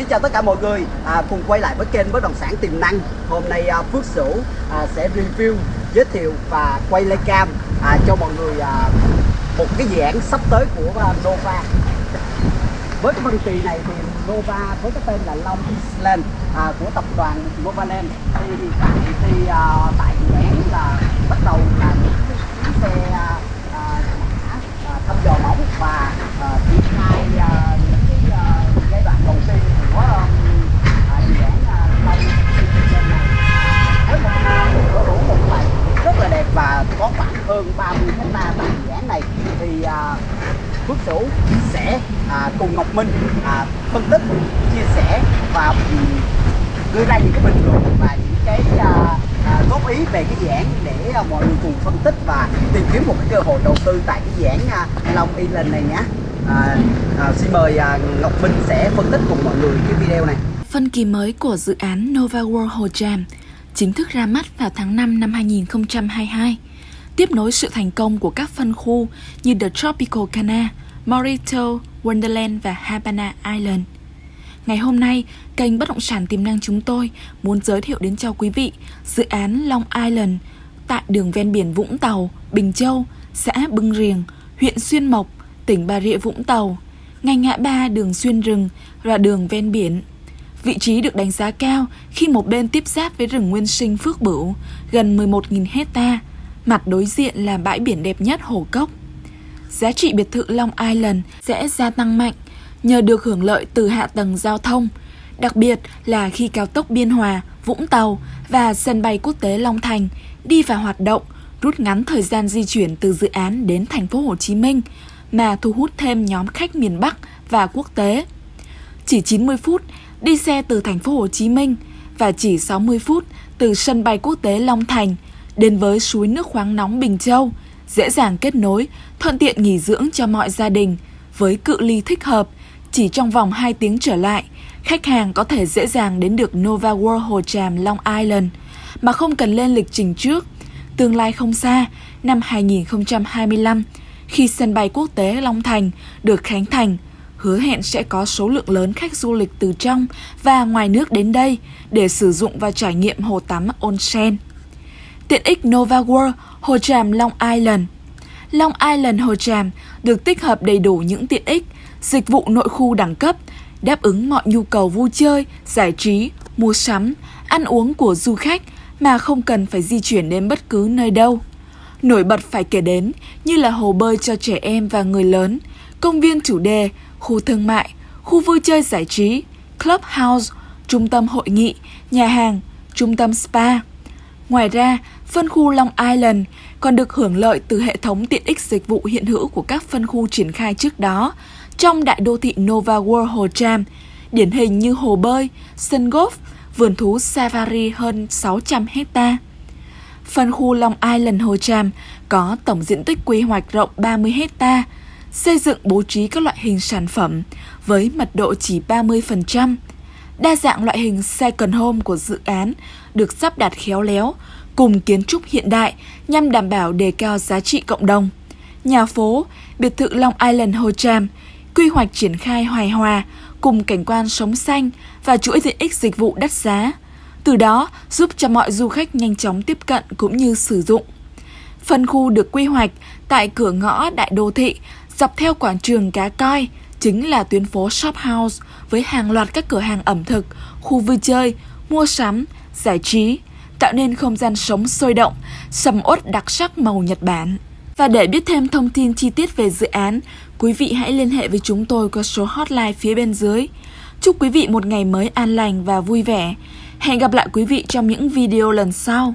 xin chào tất cả mọi người. À, cùng quay lại với kênh bất động sản tiềm năng. Hôm nay à, Phước Sửu à, sẽ review giới thiệu và quay lấy cam à, cho mọi người à, một cái dự án sắp tới của à, Nova. Với cái phân kỳ này thì Nova với cái tên là Long Island à, của tập đoàn Novaland. Thì hiện tại thì à, tại dự án là bắt đầu là những cái xe à, à, thăm dò móng và à, triển khai à, những cái à, giai đoạn đầu tiên của à, à, dự án à, Long Island này với một sở hữu một loại rất là đẹp và có khoảng hơn 30 hecta tại dự án này thì à, Phước Sửu sẽ à, cùng Ngọc Minh à, phân tích, chia sẻ và đưa ra những cái bình luận và những cái à, à, góp ý về cái dự án để à, mọi người cùng phân tích và tìm kiếm một cái cơ hội đầu tư tại cái dự án à, Long Island này nhé. À, à, xin mời à, Ngọc Minh sẽ phân tích cùng mọi người cái video này. Phân kỳ mới của dự án Nova World Hồ Tràm chính thức ra mắt vào tháng 5 năm 2022, tiếp nối sự thành công của các phân khu như The Tropical Cana, Morito, Wonderland và Habana Island. Ngày hôm nay, kênh Bất động sản tiềm năng chúng tôi muốn giới thiệu đến cho quý vị dự án Long Island tại đường ven biển Vũng Tàu, Bình Châu, xã Bưng Riềng, huyện Xuyên Mộc, tỉnh Bà Rịa Vũng Tàu, ngay ngã ba đường xuyên rừng và đường ven biển. Vị trí được đánh giá cao khi một bên tiếp giáp với rừng nguyên sinh Phước Bửu, gần 11.000 hecta, mặt đối diện là bãi biển đẹp nhất Hồ Cốc. Giá trị biệt thự Long Island sẽ gia tăng mạnh nhờ được hưởng lợi từ hạ tầng giao thông, đặc biệt là khi cao tốc Biên Hòa, Vũng Tàu và sân bay quốc tế Long Thành đi vào hoạt động, rút ngắn thời gian di chuyển từ dự án đến thành phố Hồ Chí Minh mà thu hút thêm nhóm khách miền Bắc và quốc tế. Chỉ 90 phút đi xe từ thành phố Hồ Chí Minh và chỉ 60 phút từ sân bay quốc tế Long Thành đến với suối nước khoáng nóng Bình Châu, dễ dàng kết nối, thuận tiện nghỉ dưỡng cho mọi gia đình với cự ly thích hợp chỉ trong vòng 2 tiếng trở lại, khách hàng có thể dễ dàng đến được Nova World Hồ Tràm Long Island mà không cần lên lịch trình trước. Tương lai không xa, năm 2025, khi sân bay quốc tế Long Thành được khánh thành, hứa hẹn sẽ có số lượng lớn khách du lịch từ trong và ngoài nước đến đây để sử dụng và trải nghiệm hồ tắm onsen. Tiện ích Nova World Hồ Tràm Long Island Long Island Hồ Tràm được tích hợp đầy đủ những tiện ích, dịch vụ nội khu đẳng cấp, đáp ứng mọi nhu cầu vui chơi, giải trí, mua sắm, ăn uống của du khách mà không cần phải di chuyển đến bất cứ nơi đâu. Nổi bật phải kể đến như là hồ bơi cho trẻ em và người lớn, công viên chủ đề, khu thương mại, khu vui chơi giải trí, clubhouse, trung tâm hội nghị, nhà hàng, trung tâm spa. Ngoài ra, phân khu Long Island còn được hưởng lợi từ hệ thống tiện ích dịch vụ hiện hữu của các phân khu triển khai trước đó trong đại đô thị Nova World Hồ Tram, điển hình như hồ bơi, sân golf, vườn thú safari hơn 600 hecta. Phân khu Long Island Hồ Tram có tổng diện tích quy hoạch rộng 30 hecta, xây dựng bố trí các loại hình sản phẩm với mật độ chỉ 30%. Đa dạng loại hình second home của dự án được sắp đặt khéo léo cùng kiến trúc hiện đại nhằm đảm bảo đề cao giá trị cộng đồng. Nhà phố, biệt thự Long Island Hồ Tràm, quy hoạch triển khai hoài hòa cùng cảnh quan sống xanh và chuỗi tiện ích dịch vụ đắt giá. Từ đó giúp cho mọi du khách nhanh chóng tiếp cận cũng như sử dụng. Phân khu được quy hoạch tại cửa ngõ đại đô thị dọc theo quảng trường Cá Coi, chính là tuyến phố Shop House với hàng loạt các cửa hàng ẩm thực, khu vui chơi, mua sắm, giải trí, tạo nên không gian sống sôi động, sầm uất đặc sắc màu Nhật Bản. Và để biết thêm thông tin chi tiết về dự án, quý vị hãy liên hệ với chúng tôi qua số hotline phía bên dưới. Chúc quý vị một ngày mới an lành và vui vẻ. Hẹn gặp lại quý vị trong những video lần sau.